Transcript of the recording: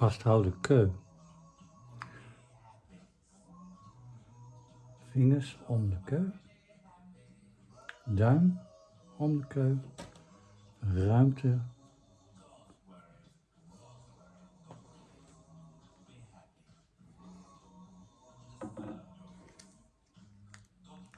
vasthouden keu. Vingers om de keu. Duim om de keu. Ruimte